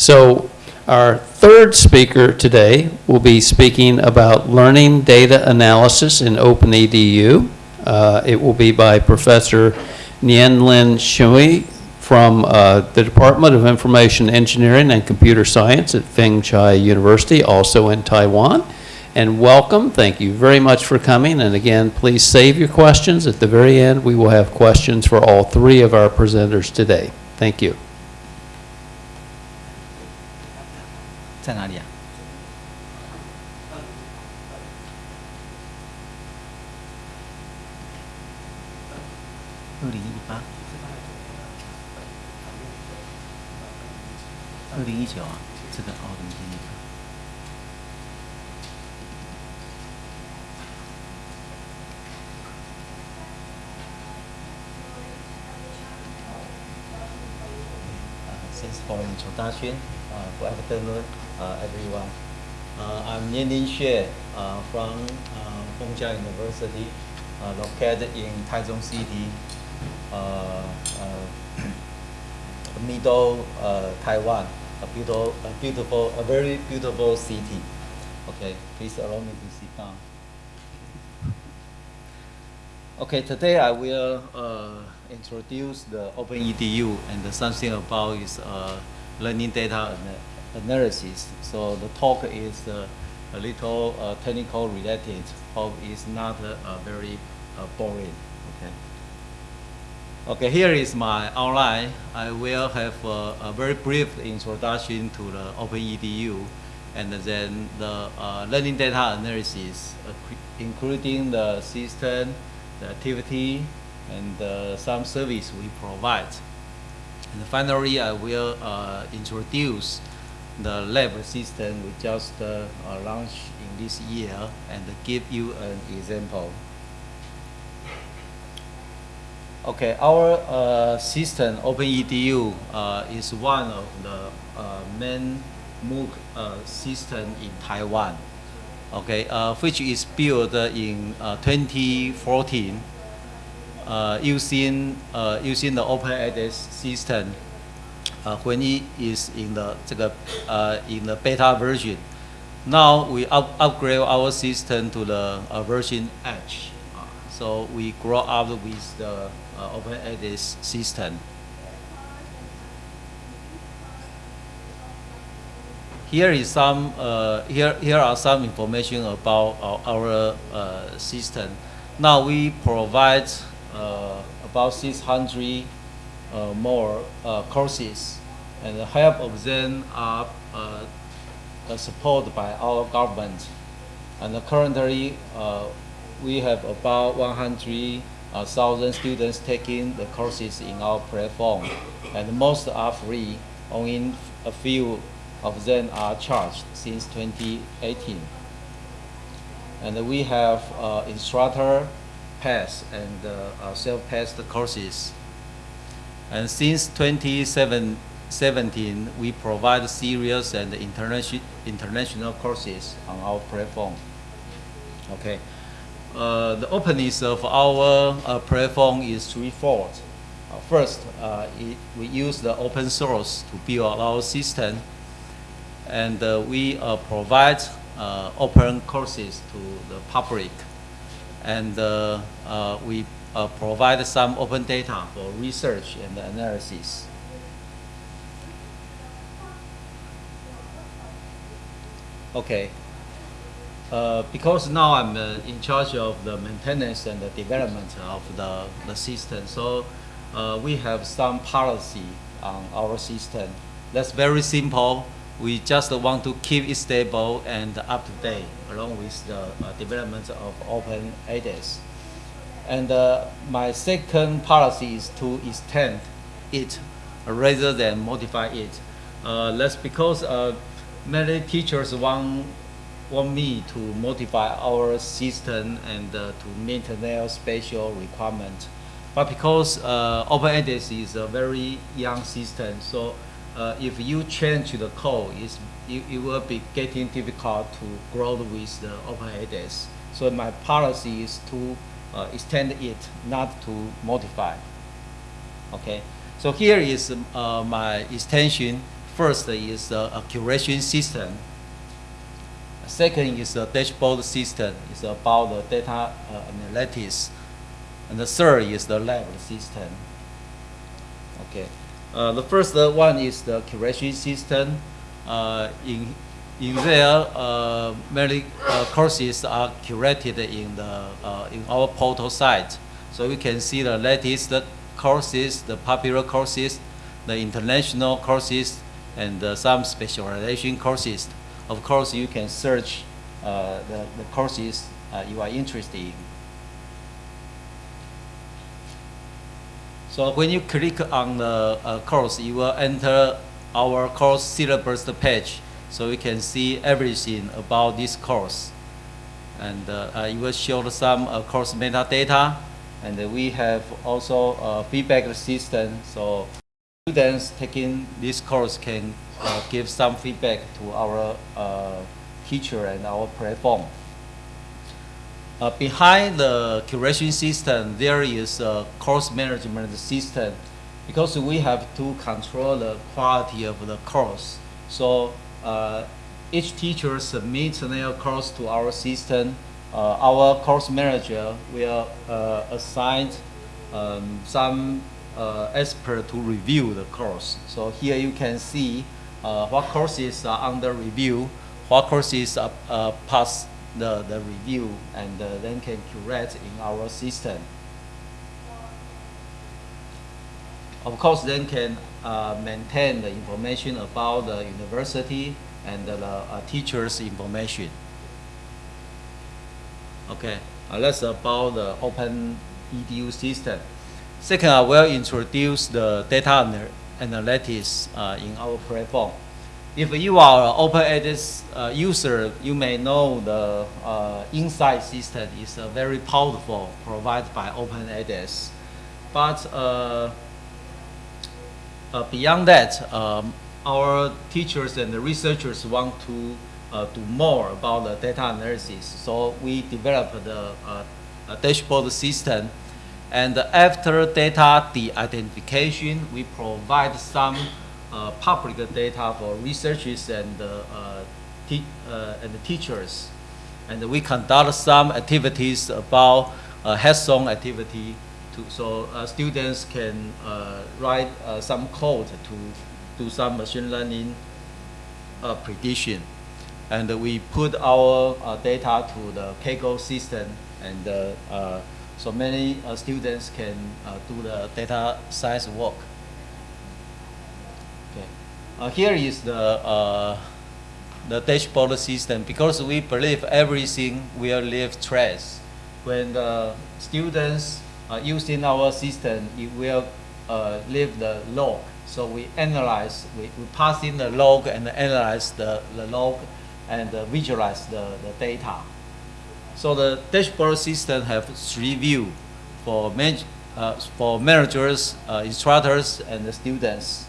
So our third speaker today will be speaking about learning data analysis in OpenEDU. Uh, It will be by Professor Nien-Lin Hsueh from uh, the Department of Information Engineering and Computer Science at Feng Chia University, also in Taiwan. And welcome, thank you very much for coming, and again, please save your questions. At the very end, we will have questions for all three of our presenters today. Thank you. 在哪里啊？二零一八，二零一九啊，这个奥运经理。啊，不。Uh, I'm Lin Hsueh uh, from uh, Feng Chia University, uh, located in Taichung City, middle Taiwan, a beautiful, a beautiful, a very beautiful city. Okay, please allow me to sit down. Okay, today I will uh, introduce the OpenEDU and something about its uh, learning data analysis. So the talk is uh, a little uh, technical related, hope it's not uh, very uh, boring. Okay. Okay, here is my outline. I will have a, a very brief introduction to the OpenEDU and then the uh, learning data analysis, uh, including the system, the activity, and some service we provide. And finally, I will introduce the lab system we just uh, launched in this year and give you an example. Okay, our uh, system, OpenEDU, uh, is one of the uh, main MOOC uh, system in Taiwan. Okay, uh, which is built in uh, 2014 uh, using using the OpenEdX system uh, when it is in the 这个 uh, in the beta version. Now we up, upgrade our system to the uh, version H. Uh, so we grow up with the uh, OpenEdX system. Here is some uh, here here are some information about our, our uh, system. Now we provide uh, about 600 uh, more uh, courses, and half of them are uh, uh, supported by our government. And currently, uh, we have about 100,000 students taking the courses in our platform, and most are free. Only a few of them are charged since 2018. And we have uh, instructor pass and uh, uh, self-paced courses. And since 2017, we provide serious and international international courses on our platform. Okay. Uh, the openness of our uh, platform is threefold. Uh, first, uh, it, we use the open source to build our system, and uh, we uh, provide open courses to the public, and we uh, provide some open data for research and analysis. Okay. Uh, because now I'm uh, in charge of the maintenance and the development of the, the system, so uh, we have some policy on our system. That's very simple. We just want to keep it stable and up to date along with the uh, development of open ADAS. And uh, my second policy is to extend it rather than modify it. Uh, that's because uh, many teachers want want me to modify our system and uh, to meet their special requirement. But because uh, is a very young system, so uh, if you change the code, it, it will be getting difficult to grow with the OpenEdX. So my policy is to uh, extend it, not to modify. Okay, so here is uh, my extension first is uh, curation system. Second is the dashboard system. It's about the data uh, analytics. And the third is the lab system. Okay. Uh, the first one is the curation system. Uh, in in there, uh, many uh, courses are curated in the uh, in our portal site, so we can see the latest courses, the popular courses, the international courses, and uh, some specialization courses. Of course, you can search uh, the, the courses uh, you are interested in. So when you click on the course, you will enter our course syllabus page. So you can see everything about this course. And uh, uh, will show some uh, course metadata. And uh, we have also a feedback system. So students taking this course can uh, give some feedback to our uh, teacher and our platform. Uh, behind the curation system, there is a course management system because we have to control the quality of the course. So uh, each teacher submits their course to our system. Uh, our course manager will uh, assign um, some uh, expert to review the course. So here you can see uh, what courses are under review, what courses are uh, pass the, the review, and uh, then can curate in our system. Of course, then can uh, maintain the information about the university and the uh, teachers' information. Okay, uh, that's about the open EDU system. Second, I will introduce the data ana- analytics uh, in our platform. If you are an OpenEdX uh, user, you may know the uh, Insight system is uh, very powerful, provided by OpenEdX. But uh, beyond that, um, our teachers and the researchers want to uh, do more about the data analysis. So we developed the uh, a dashboard system. And after data de-identification, we provide some uh, public data for researchers and, uh, uh, and teachers. And we conduct some activities about uh, hands-on activity to, so uh, students can uh, write uh, some code to do some machine learning uh, prediction. And we put our uh, data to the Kaggle system and uh, so many students can do the data science work. Okay. Here is the the dashboard system because we believe everything will leave trace. When the students are using our system, it will uh, leave the log. So we analyze, we, we pass in the log and analyze the, the log and uh, visualize the, the data. So the dashboard system have three view for man, uh, for managers, uh, instructors, and the students.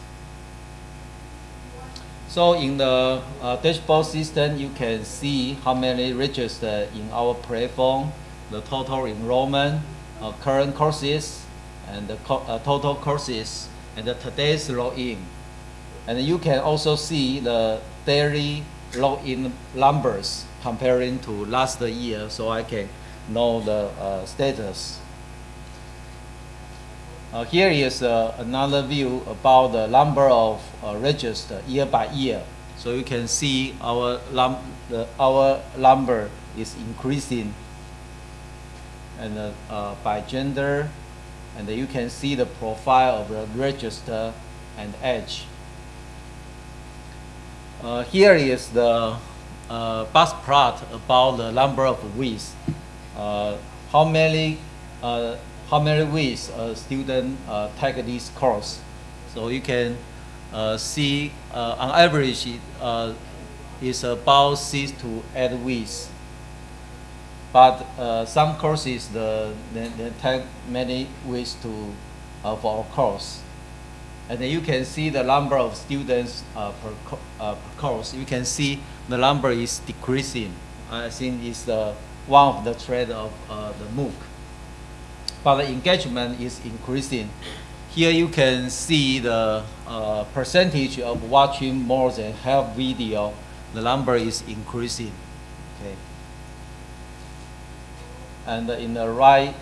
So in the uh, dashboard system, you can see how many registered in our platform, the total enrollment, uh, current courses, and the co- uh, total courses, and the today's login. And you can also see the daily login numbers comparing to last year, so I can know the uh, status. Uh, here is uh, another view about the number of uh, registered year by year. So you can see our num our number is increasing, and uh, uh, by gender, and you can see the profile of the register and age. Uh, here is the uh, bus plot about the number of weeks. Uh, how many uh, how many weeks a student take this course? So you can see on average it is about six to eight weeks. But uh, some courses the they, they take many weeks to uh, for a course. And then you can see the number of students uh, per, co- uh, per course. You can see the number is decreasing. I think it's the one of the trend of uh, the MOOC. But the engagement is increasing. here you can see the uh, percentage of watching more than half video. The number is increasing. Okay. And in the right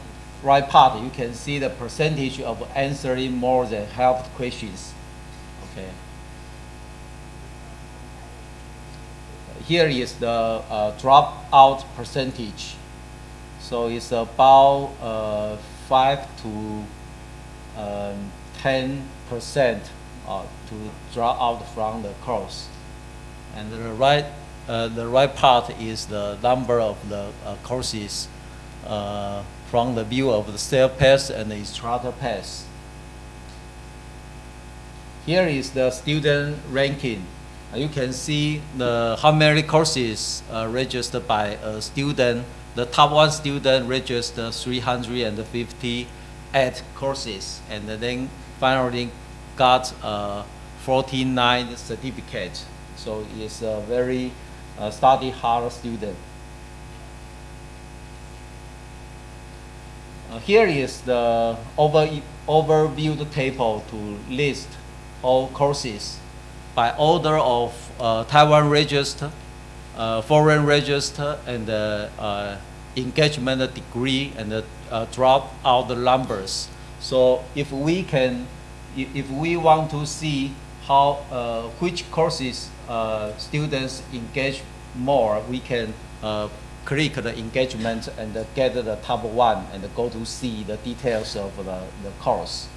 right part, you can see the percentage of answering more than half questions. Okay. Here is the uh, dropout percentage. So it's about uh, five to um, ten percent uh, to drop out from the course. And the right uh, the right part is the number of the uh, courses uh, from the view of the self-paced and the instructor pass. Here is the student ranking. Uh, you can see the how many courses uh, registered by a student. The top one student registered 358 courses, and then finally got uh, 49 certificates. So it's a very uh, study hard student. Here is the over, overview table to list all courses by order of uh, Taiwan register, uh, foreign register, and uh, engagement degree, and uh, drop out the numbers. So if we can, if, we want to see how uh, which courses uh, students engage more, we can uh, click the engagement and uh, get the top one and go to see the details of the, the course.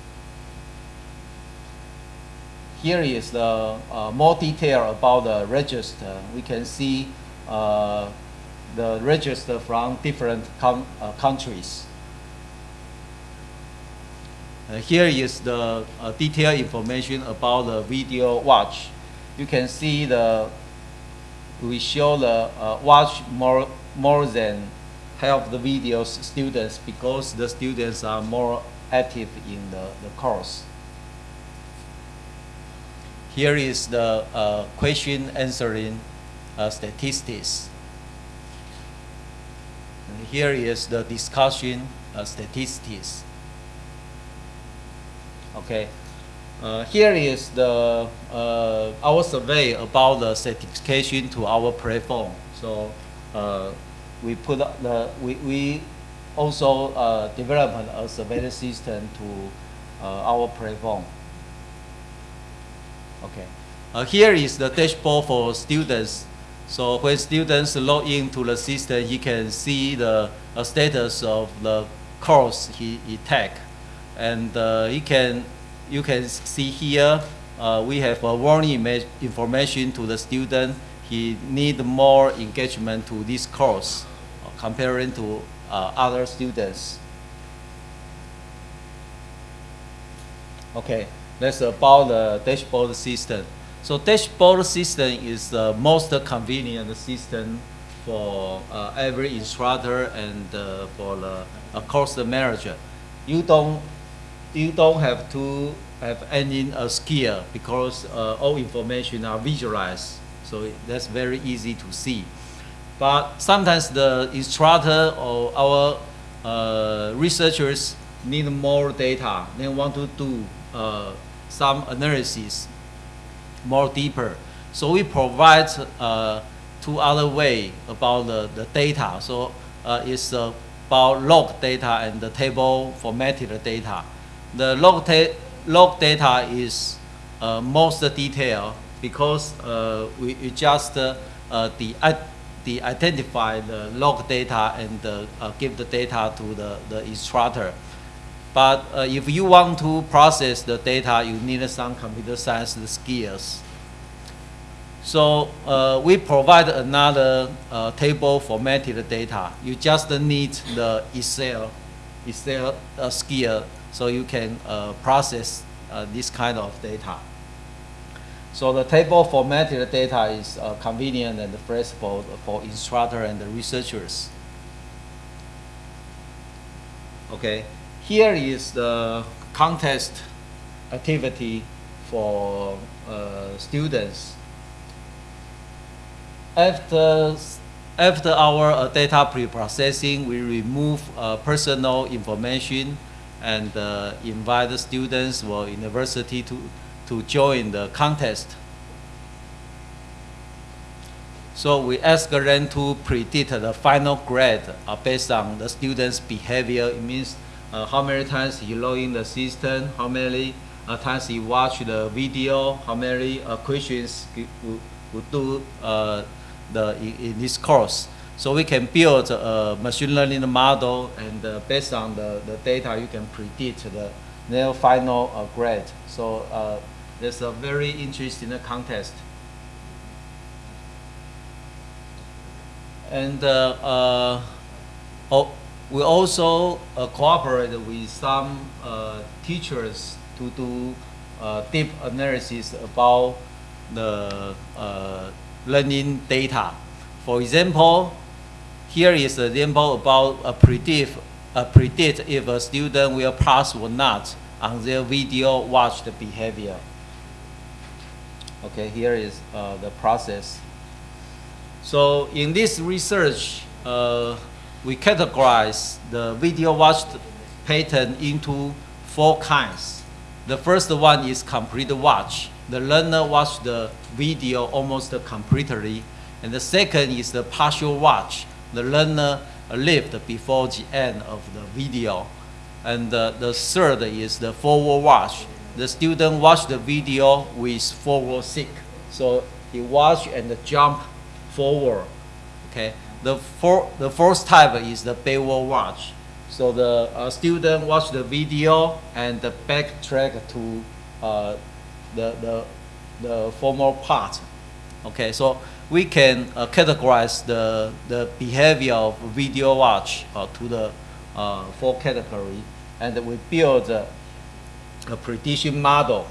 Here is the uh, more detail about the register. We can see uh, the register from different uh, countries. Uh, here is the uh, detailed information about the video watch. You can see the we show the watch more more than half the videos students because the students are more active in the, the course. Here is the uh, question answering uh, statistics. And here is the discussion uh, statistics. Okay. Uh, here is the uh, our survey about the certification to our platform. So uh, we put the we, we also uh, developed a survey system to uh, our platform. Okay. Uh, here is the dashboard for students. So when students log into the system, he can see the status of the course he, he take. And uh, he can, you can see here, we have a warning information to the student. He need more engagement to this course uh, comparing to uh, other students. Okay, that's about the dashboard system. So dashboard system is the most convenient system for uh, every instructor and uh, for the uh, course manager. You don't you don't have to have any uh, skill because all information are visualized. So that's very easy to see. But sometimes the instructor or our uh, researchers need more data. They want to do uh, some analysis more deeper. So we provide uh, two other way about the, the data. So uh, it's about log data and the table formatted data. The log, log data is uh, most detailed because uh, we, we just uh, uh, the, i- the identify the log data and uh, uh, give the data to the, the instructor. But uh, if you want to process the data, you need some computer science skills. So uh, we provide another uh, table formatted data. You just need the Excel, Excel uh, skill, so you can uh, process uh, this kind of data. So the table formatted data is uh, convenient and flexible for instructor and the researchers. Okay, here is the contest activity for uh, students. After, after our uh, data pre-processing, we remove uh, personal information and uh, invite the students or university to, to join the contest. So we ask them to predict the final grade uh, based on the student's behavior. It means uh, how many times he log in the system, how many uh, times he watch the video, how many uh, questions he would do uh, the, in, this course. So we can build a machine learning model and uh, based on the, the data you can predict the their final uh, grade. So uh, there's a very interesting contest. And uh, uh, oh, we also uh, cooperate with some uh, teachers to do deep analysis about the learning data. For example, here is an example about a predict, a predict if a student will pass or not on their video watched behavior. Okay, here is uh, the process. So in this research, uh, we categorize the video watched pattern into four kinds. The first one is complete watch. The learner watched the video almost completely. And the second is the partial watch. The learner lived before the end of the video. And uh, the third is the forward watch. The student watch the video with forward seek. So he watch and jump forward. Okay. The for, the first type is the backward watch. So the uh, student watch the video and the backtrack to uh, the, the, the former part. Okay, so we can uh, categorize the, the behavior of video watch uh, to the uh, four category and we build a, prediction model.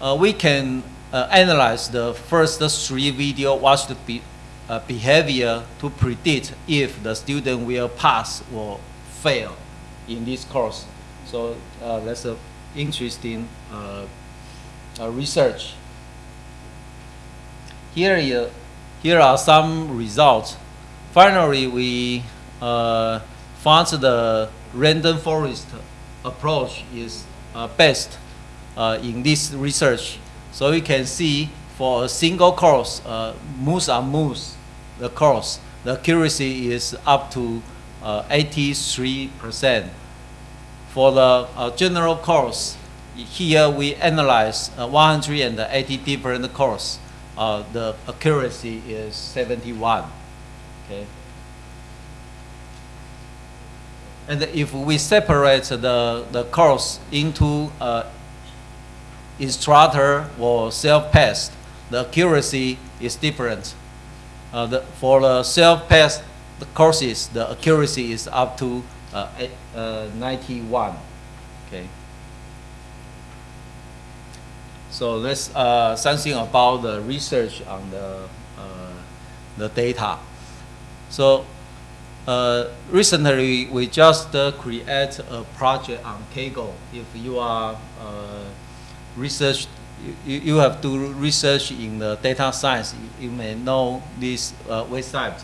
Uh, we can uh, analyze the first three video watched be, uh, behavior to predict if the student will pass or fail in this course. So uh, that's a interesting uh, uh, research. Here, here are some results. Finally, we found the random forest approach is best uh, in this research. So you can see for a single course, uh, moose on moose, the course, the accuracy is up to uh, 83%. For the uh, general course, here we analyze uh, 180 different course. Uh, the accuracy is 71. Okay. And if we separate the, the course into uh, instructor or self-paced, the accuracy is different. Uh, the, for the self-paced courses, the accuracy is up to uh, uh, 91. Okay. So let's uh, something about the research on the uh, the data. So uh, recently we just uh, create a project on Kaggle. If you are uh, research, you, you have to research in the data science. You, you may know this uh, website.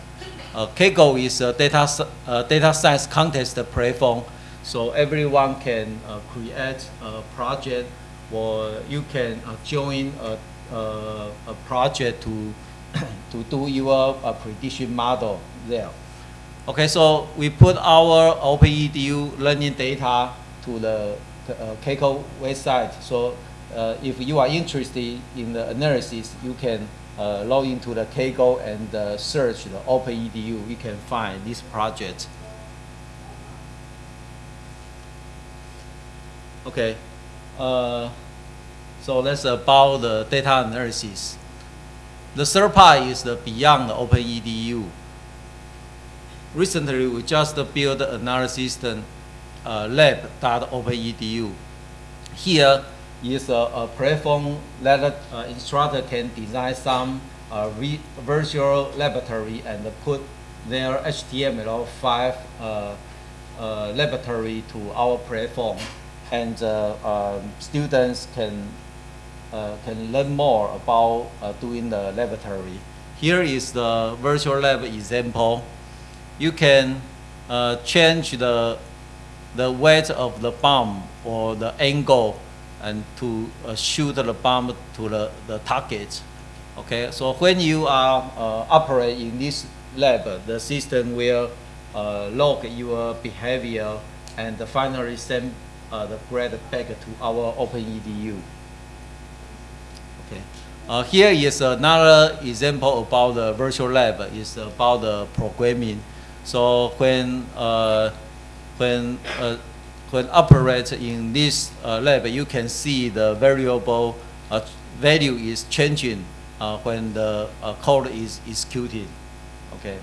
Uh, Kaggle is a data uh, data science contest platform, so everyone can uh, create a project, or you can uh, join a, a, a project to to do your uh, prediction model there. Okay, so we put our OpenEDU learning data to the uh, Kaggle website. So uh, if you are interested in the analysis, you can uh, log into the Kaggle and uh, search the OpenEDU. You can find this project. Okay, uh, so that's about the data analysis. The third part is the beyond the OpenEDU. Recently, we just built another system, uh, lab.openedu. Here is a, a platform that uh, instructor can design some uh, virtual laboratory and put their HTML5 uh, uh, laboratory to our platform, and uh, um, students can uh, can learn more about uh, doing the laboratory. Here is the virtual lab example. You can uh, change the the weight of the bomb or the angle and to uh, shoot the bomb to the, the target. Okay, so when you are uh, operate in this lab, the system will uh, log your behavior and finally send uh, the grade back to our OpenEDU. Okay. Uh, here is another example about the virtual lab. It's about the programming. So when uh, when uh, when operate in this uh, lab, you can see the variable uh, value is changing uh, when the uh, code is executed. Okay.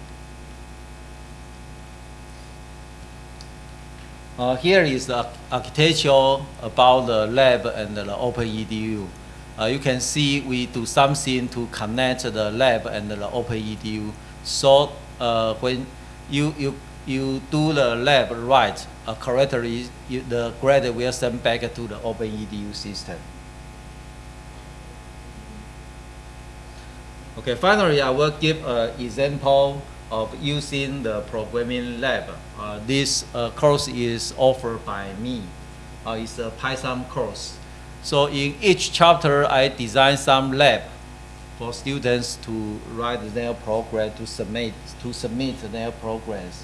Uh, here is the architecture about the lab and the OpenEDU. Uh, you can see we do something to connect the lab and the OpenEDU. So when you, you, you do the lab right uh, correctly, you, the grade will send back to the OpenEDU system. Okay, finally, I will give an example of using the programming lab. Uh, this uh, course is offered by me. Uh, it's a Python course. So in each chapter, I design some lab for students to write their program to submit to submit their progress.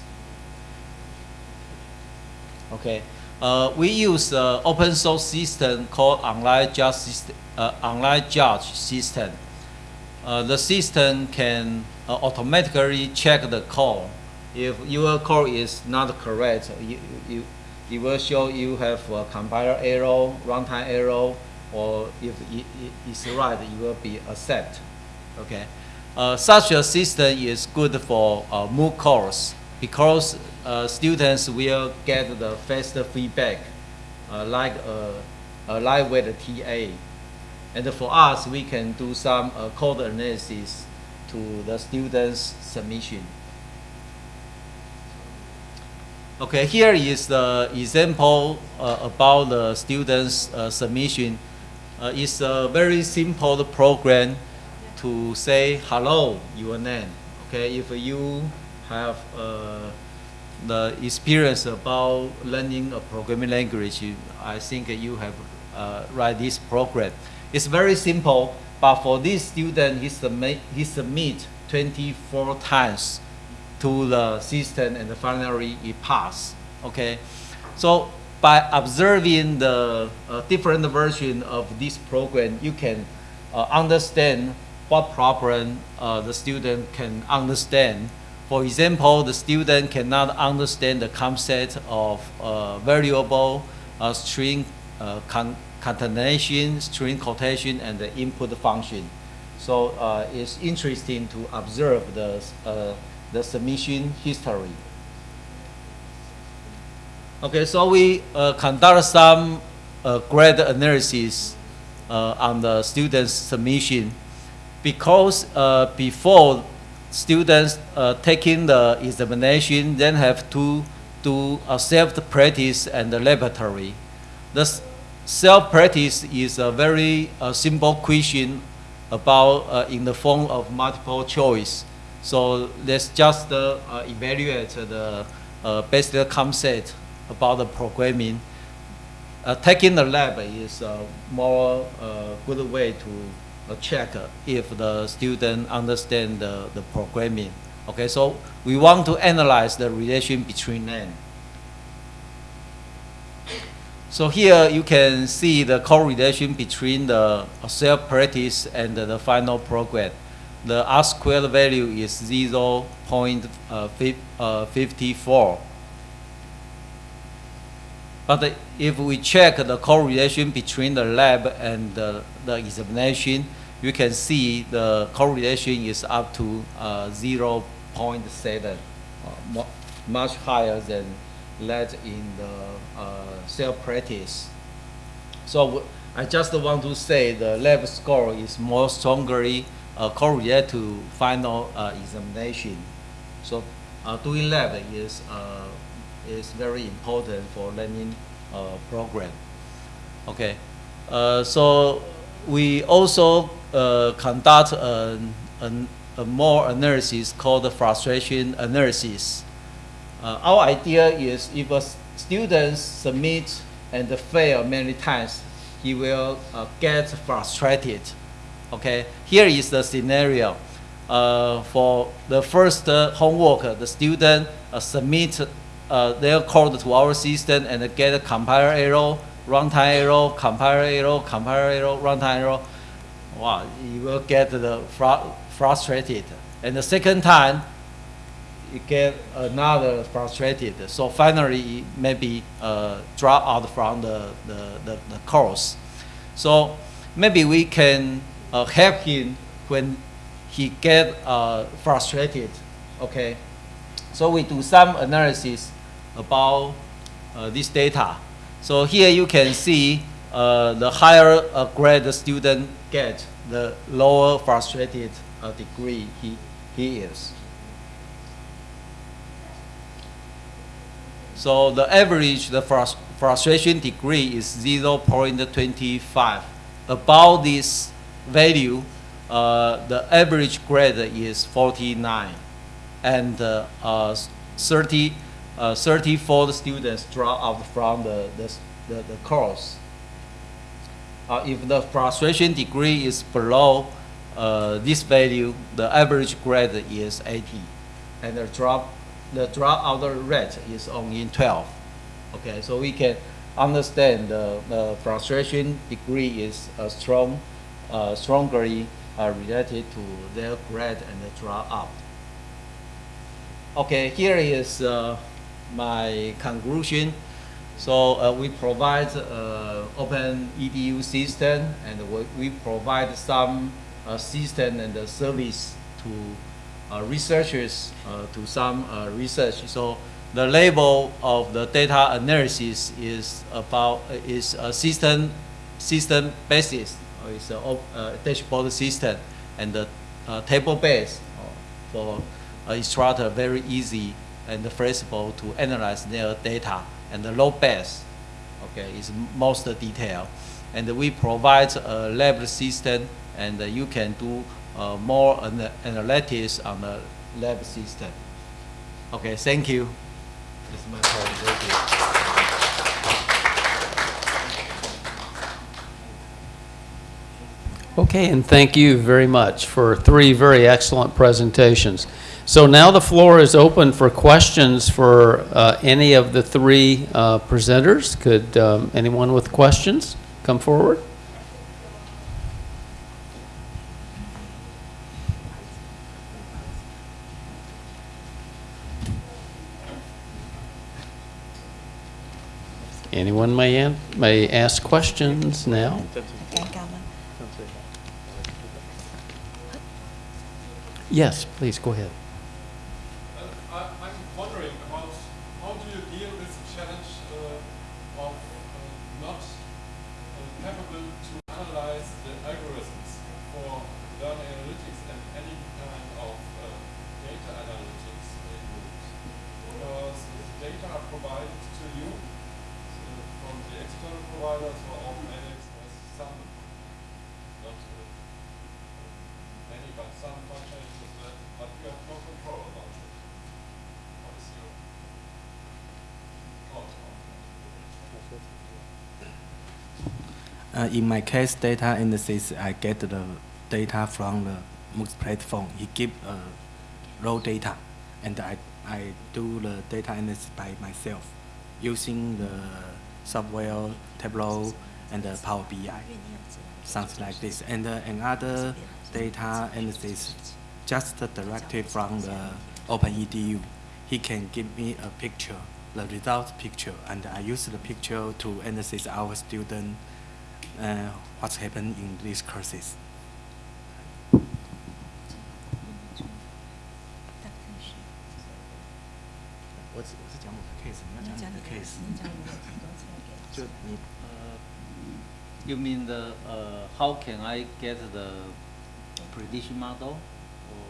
Okay, uh, we use uh, open source system called online judge system, uh, online judge system. Uh, the system can uh, automatically check the code. If your code is not correct, you, you, it will show you have a compiler error, runtime error, or if it, is right, it will be accept. Okay. Uh, such a system is good for uh, MOOC course because uh, students will get the faster feedback uh, like a, a lightweight TA. And for us, we can do some uh, code analysis to the students' submission. Okay, here is the example uh, about the students' uh, submission. Uh, it's a very simple program to say hello, your name. Okay, if you have uh, the experience about learning a programming language, I think you have uh, write this program. It's very simple, but for this student, he submit, he submit 24 times to the system and finally it pass. Okay, so by observing the uh, different version of this program, you can uh, understand what problem uh, the student can understand. For example, the student cannot understand the concept of uh, variable, uh, string uh, con concatenation, string quotation, and the input function. So it's interesting to observe the, the submission history. Okay, so we uh, conduct some uh, grade analysis uh, on the students' submission because uh, before students uh, taking the examination, then have to do a self-practice and the laboratory. The self-practice is a very uh, simple question about uh, in the form of multiple choice. So let's just evaluate the uh, basic concept about the programming. Uh, taking the lab is a more uh, good way to uh, check if the student understand the, the programming. Okay, so we want to analyze the relation between them. So here you can see the correlation between the self-practice and the final program. The R squared value is 0 0.54. But if we check the correlation between the lab and the, the examination, you can see the correlation is up to uh, 0.7, uh, much higher than that in the uh, self-practice. So I just want to say the lab score is more strongly uh, correlated to final uh, examination. So uh, doing lab is is very important for learning uh, program. Okay, uh, so we also uh, conduct an, an, a more analysis called the frustration analysis. Uh, our idea is if a student submit and fail many times, he will uh, get frustrated. Okay, here is the scenario. Uh, for the first homework, the student uh, submit uh, their code to our system and get a compiler error, runtime error, compiler error, compiler error, runtime error. Wow, you will get the fru- frustrated. And the second time, you get another frustrated. So finally, maybe uh, drop out from the, the, the, the course. So maybe we can uh, help him when he get uh, frustrated. Okay. So we do some analysis about uh, this data. So here you can see uh, the higher uh, grade the student get, the lower frustrated uh, degree he, he is. So the average, the frus- frustration degree is 0.25. Above this value, uh, the average grade is 49. And uh, 30, uh, 34 students drop out from the, the, the, the course. Uh, if the frustration degree is below uh, this value, the average grade is 80, and the drop the dropout rate is only 12. Okay, so we can understand the, the frustration degree is uh, strong, uh, strongly uh, related to their grade and the dropout. Okay, here is uh, my conclusion. So uh, we provide uh, open EDU system and we, provide some uh, system and the service to uh, researchers uh, to some uh, research. So the label of the data analysis is about uh, is a system system basis. It's a uh, dashboard system and the uh, table base uh, for uh, instructor very easy and the flexible to analyze their data and the low base okay is most detailed. And we provide a lab system and you can do uh, more ana- analytics on the lab system okay thank you. This is my presentation Okay, and thank you very much for three very excellent presentations. So now the floor is open for questions for uh, any of the three uh, presenters. Could um, anyone with questions come forward? Anyone may, may ask questions now. Yes, please go ahead. Uh, in my case, data analysis, I get the data from the MOOCs platform. He give uh, raw data, and I, I do the data analysis by myself using the software Tableau and the Power BI, something like this. And uh, another data analysis just directly from the OpenEDU. He can give me a picture, the result picture and I use the picture to analyze our student uh, what's happened in these courses. You mean the uh, how can I get the prediction model? Or?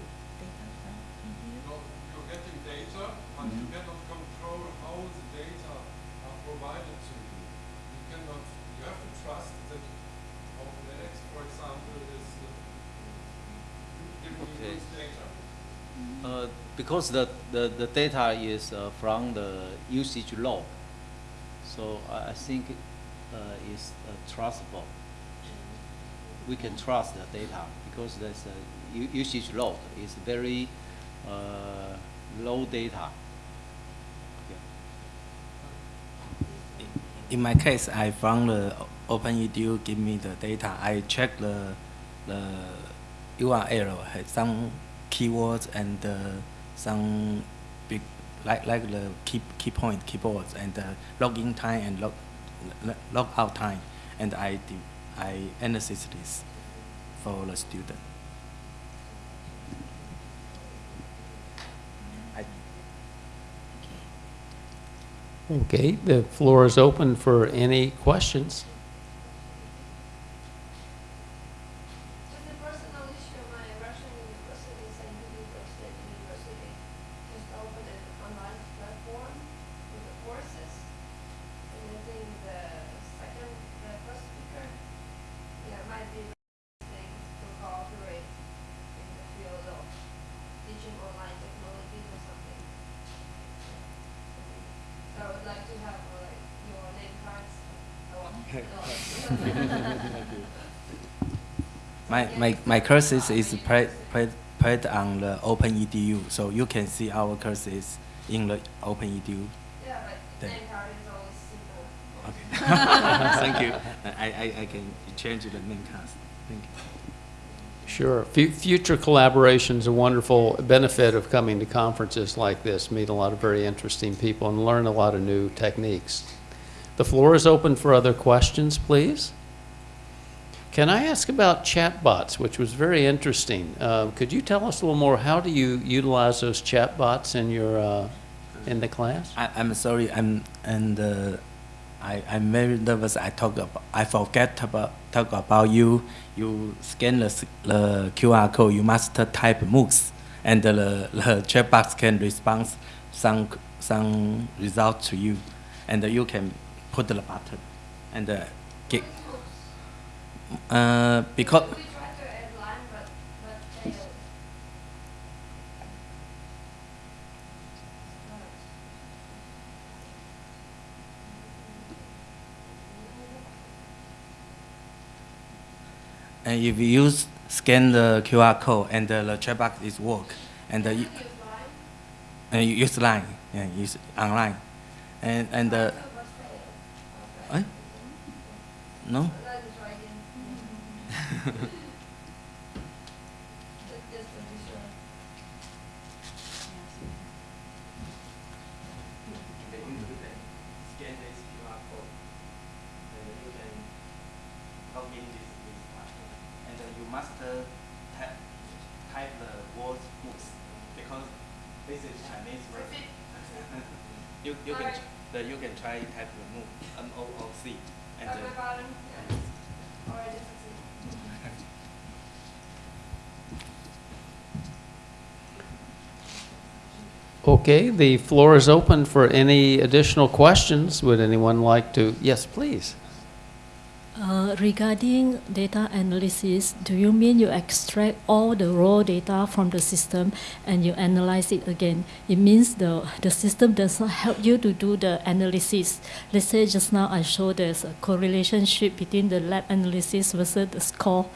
You. are getting data, but you mm-hmm. cannot Uh, because the, the, the data is uh, from the usage log. So I, I think uh, it's uh, trustable. We can trust the data because u- usage log is very uh, low data. In my case, I found the OpenEDU give me the data. I check the the URL some keywords and some big like like the key key point keyboards and uh, login time and log log out time, and I I analyze this for the student. Okay, the floor is open for any questions. Just a personal issue, my Russian university, St. Petersburg State University, just opened an online platform with the courses. And I think the second, the first speaker, yeah, might be interesting to cooperate in the field of teaching online technologies or something. So I would like to have uh, like your name cards. Oh, My, my, my courses is played, played, played on the Open EDU, so you can see our courses in the OpenEDU. Yeah, but Thank- name card is always simple. Okay. Thank you. I, I, I can change the name cast. Thank you. Sure. Fu- Future collaboration's a wonderful benefit of coming to conferences like this, meet a lot of very interesting people and learn a lot of new techniques. The floor is open for other questions, please. Can I ask about chatbots, which was very interesting? Uh, Could you tell us a little more, how do you utilize those chatbots in your, uh, in the class? I, I'm sorry, I'm, and uh, I, I'm very nervous. I talk about, I forget about, talk about you. You scan the, the QR code, you must type MOOCs, and the, the chat box can respond some, some result to you. And you can put the button and uh, get, uh, because, We tried to add line, but, but failed. and if you use, scan the QR code and the, the chat box is work, and you, Use line, and you use line, yeah, use online, and and uh, eh? No, Let me try again. Just, just to be sure. scan this QR code, and you can log in this this platform, and uh, you must uh, type type the word books because this is Chinese word. Repeat. you you can Alright. ch- the, you can try type the MOOC M O O C and At the uh, bottom, yes. Already succeed. Okay, the floor is open for any additional questions. Would anyone like to? Yes, please. Uh, regarding data analysis, do you mean you extract all the raw data from the system and you analyze it again? It means the, the system does not help you to do the analysis. Let's say just now I showed there's a correlation between the lab analysis versus the score.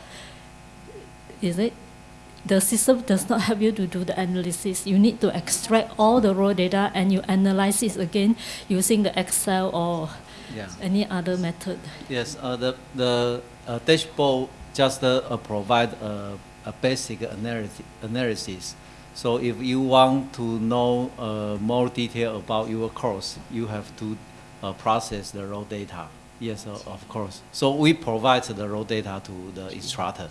Is it? The system does not help you to do the analysis. You need to extract all the raw data and you analyze it again using the Excel or Yeah. any other method. Yes, uh, the, the uh, dashboard just uh, uh, provide a, a basic analysis, analysis. So if you want to know uh, more detail about your course, you have to uh, process the raw data. Yes, uh, of course. So we provide the raw data to the instructor.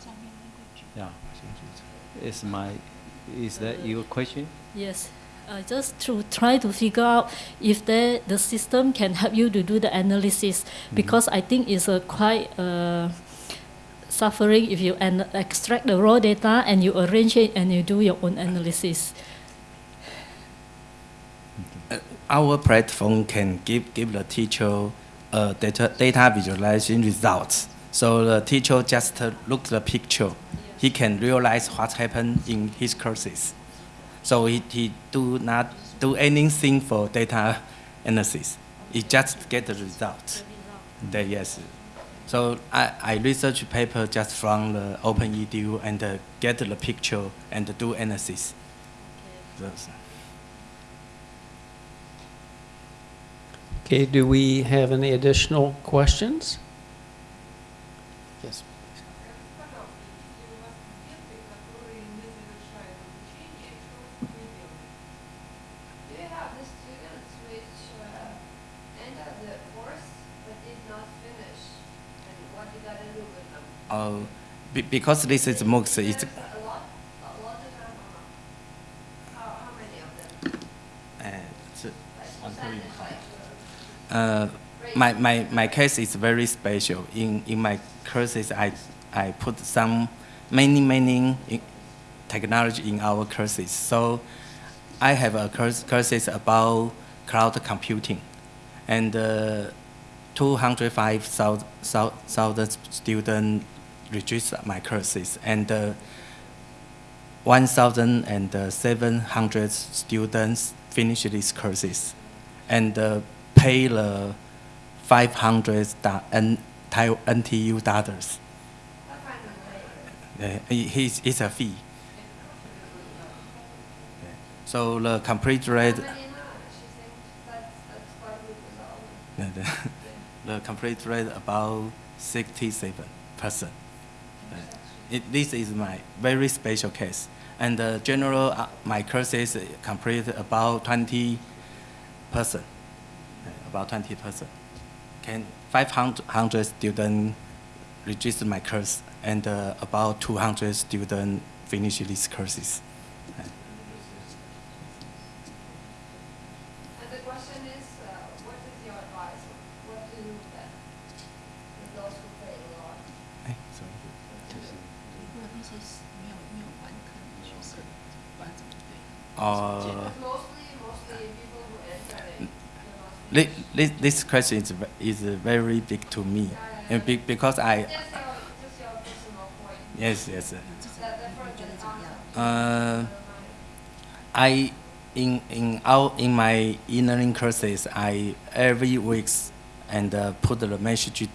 Yeah. Is my, is that your question? Yes, uh, just to try to figure out if the the system can help you to do the analysis, because I think it's a quite uh, suffering if you an- extract the raw data and you arrange it and you do your own analysis. uh, our platform can give give the teacher uh, data data visualization results. So the teacher just uh, look the picture, he can realize what happened in his courses. So he, he do not do anything for data analysis. He just get the result. The, yes. So I, I research paper just from the Open OpenEDU and uh, get the picture and do analysis. Those. Okay, do we have any additional questions? Yes. Uh, be, because this is MOOCs, it's, a lot, a lot of them or? How, how many of them? uh, it's, Like percentage, like, uh, my, my, my case is very special. In, in my courses, I, I put some many, many in- technology in our courses. So I have a course, courses about cloud computing. And uh, 205,000 students register my courses. And uh, 1,700 students finish these courses and uh, pay the 500 da- N- Thai- NTU dollars. I find them later. Uh, it's, it's a fee. So the complete rate, How many now? She thinks that's, that's quite a good result. the, the complete rate about 67 percent. It, this is my very special case. And the general, uh, my courses complete about 20 percent, about 20 percent. Can 500 students register my course, and uh, about 200 students finish these courses. Uh, this, this, question is, is very big to me, and be, because I, yes, yes. Uh, I in in our in my e-learning courses, I every weeks and uh, put the message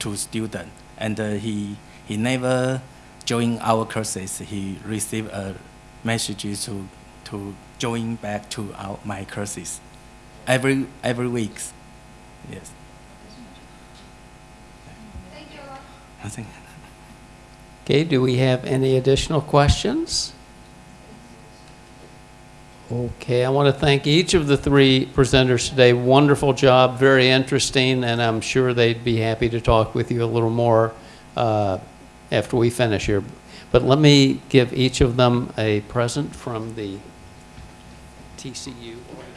to student, and uh, he he never join our courses. He receive a message to to join back to our my courses every every weeks. Yes. Thank you. Okay, do we have any additional questions? Okay, I want to thank each of the three presenters today. Wonderful job, very interesting, and I'm sure they'd be happy to talk with you a little more uh, after we finish here. But let me give each of them a present from the TCU organizers.